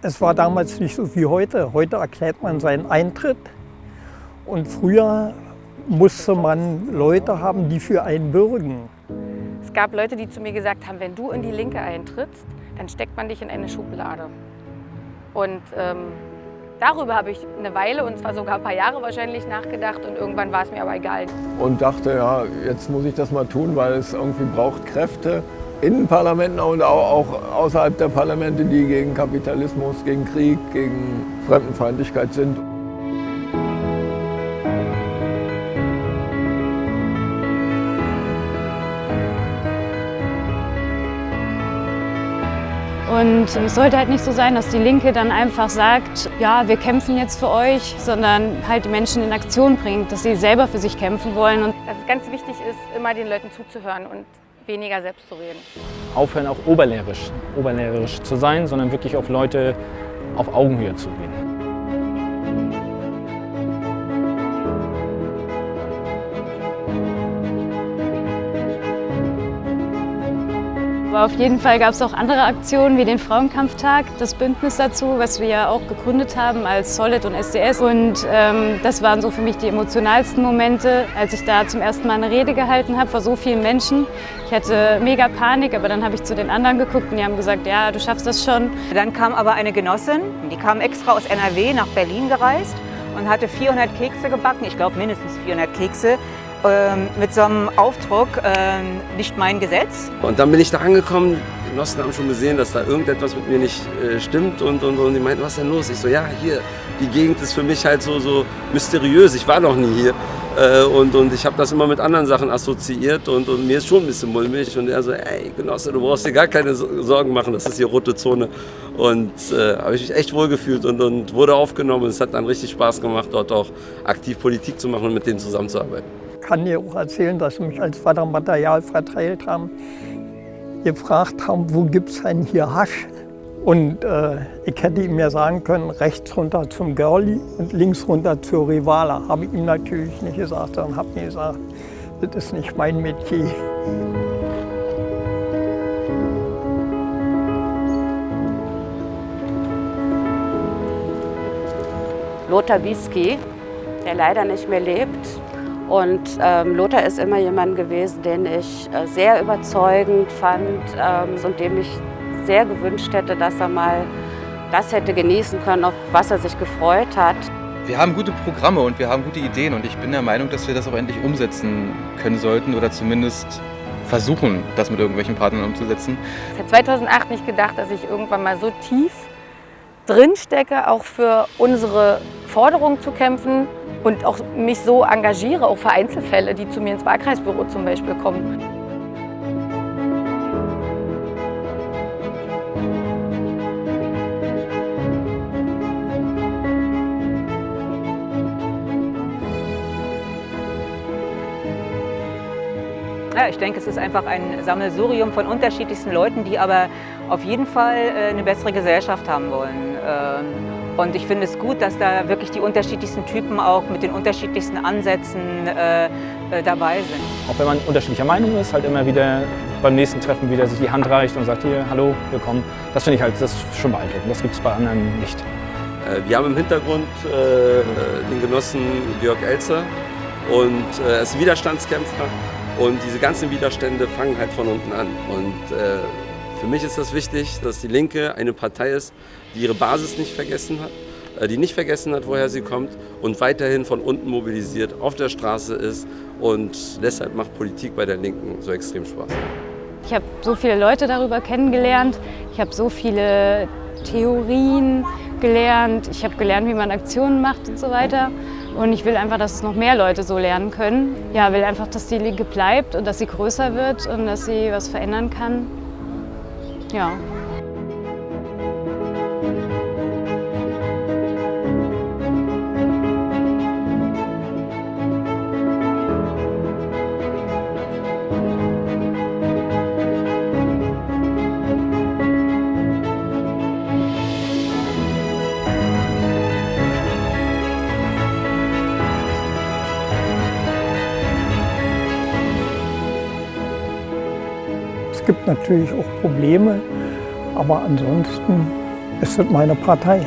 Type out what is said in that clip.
Es war damals nicht so wie heute. Heute erklärt man seinen Eintritt. Und früher musste man Leute haben, die für einen bürgen. Es gab Leute, die zu mir gesagt haben, wenn du in die Linke eintrittst, dann steckt man dich in eine Schublade. Und ähm, darüber habe ich eine Weile, und zwar sogar ein paar Jahre wahrscheinlich, nachgedacht. Und irgendwann war es mir aber egal. Und dachte, ja, jetzt muss ich das mal tun, weil es irgendwie braucht Kräfte in den Parlamenten und auch außerhalb der Parlamente, die gegen Kapitalismus, gegen Krieg, gegen Fremdenfeindlichkeit sind. Und es sollte halt nicht so sein, dass die Linke dann einfach sagt, ja, wir kämpfen jetzt für euch, sondern halt die Menschen in Aktion bringt, dass sie selber für sich kämpfen wollen. Und dass es ganz wichtig ist, immer den Leuten zuzuhören und weniger selbst zu reden. Aufhören auch oberlehrerisch, oberlehrerisch zu sein, sondern wirklich auf Leute auf Augenhöhe zu gehen. Aber auf jeden Fall gab es auch andere Aktionen wie den Frauenkampftag, das Bündnis dazu, was wir ja auch gegründet haben als Solid und SDS. Und ähm, das waren so für mich die emotionalsten Momente, als ich da zum ersten Mal eine Rede gehalten habe vor so vielen Menschen. Ich hatte mega Panik, aber dann habe ich zu den anderen geguckt und die haben gesagt, ja, du schaffst das schon. Dann kam aber eine Genossin, die kam extra aus NRW nach Berlin gereist und hatte 400 Kekse gebacken, ich glaube mindestens 400 Kekse, mit so einem Aufdruck, ähm, nicht mein Gesetz. Und dann bin ich da angekommen, die Genossen haben schon gesehen, dass da irgendetwas mit mir nicht äh, stimmt und, und, und die meinten, was ist denn los? Ich so, ja, hier, die Gegend ist für mich halt so, so mysteriös, ich war noch nie hier. Äh, und, und ich habe das immer mit anderen Sachen assoziiert und, und mir ist schon ein bisschen mulmig. Und er so, ey Genosse, du brauchst dir gar keine Sorgen machen, das ist hier rote Zone. Und äh, habe ich mich echt wohl gefühlt und, und wurde aufgenommen. Es hat dann richtig Spaß gemacht, dort auch aktiv Politik zu machen und mit denen zusammenzuarbeiten kann dir auch erzählen, dass sie mich als Fördermaterial verteilt haben, gefragt haben, wo gibt es denn hier Hasch? Und äh, ich hätte ihm ja sagen können, rechts runter zum Girlie und links runter zur Rivala. Habe ich ihm natürlich nicht gesagt, sondern habe mir gesagt, das ist nicht mein Metier. Lothar Wieski, der leider nicht mehr lebt, und ähm, Lothar ist immer jemand gewesen, den ich äh, sehr überzeugend fand ähm, und dem ich sehr gewünscht hätte, dass er mal das hätte genießen können, auf was er sich gefreut hat. Wir haben gute Programme und wir haben gute Ideen und ich bin der Meinung, dass wir das auch endlich umsetzen können sollten oder zumindest versuchen, das mit irgendwelchen Partnern umzusetzen. Ich habe 2008 nicht gedacht, dass ich irgendwann mal so tief drin stecke, auch für unsere Forderungen zu kämpfen und auch mich so engagiere, auch für Einzelfälle, die zu mir ins Wahlkreisbüro zum Beispiel kommen. Ja, ich denke, es ist einfach ein Sammelsurium von unterschiedlichsten Leuten, die aber auf jeden Fall äh, eine bessere Gesellschaft haben wollen. Und ich finde es gut, dass da wirklich die unterschiedlichsten Typen auch mit den unterschiedlichsten Ansätzen äh, äh, dabei sind. Auch wenn man unterschiedlicher Meinung ist, halt immer wieder beim nächsten Treffen wieder sich die Hand reicht und sagt, hier, hallo, willkommen. Das finde ich halt, das ist schon beeindruckend. Das gibt es bei anderen nicht. Wir haben im Hintergrund äh, den Genossen Georg Elzer und er ist Widerstandskämpfer und diese ganzen Widerstände fangen halt von unten an. Und äh, für mich ist das wichtig, dass die Linke eine Partei ist, die ihre Basis nicht vergessen hat, äh, die nicht vergessen hat, woher sie kommt und weiterhin von unten mobilisiert, auf der Straße ist. Und deshalb macht Politik bei der Linken so extrem Spaß. Ich habe so viele Leute darüber kennengelernt. Ich habe so viele Theorien gelernt. Ich habe gelernt, wie man Aktionen macht und so weiter. Und ich will einfach, dass es noch mehr Leute so lernen können. Ja, will einfach, dass die Linke bleibt und dass sie größer wird und dass sie was verändern kann. Ja. Natürlich auch Probleme, aber ansonsten ist das meine Partei.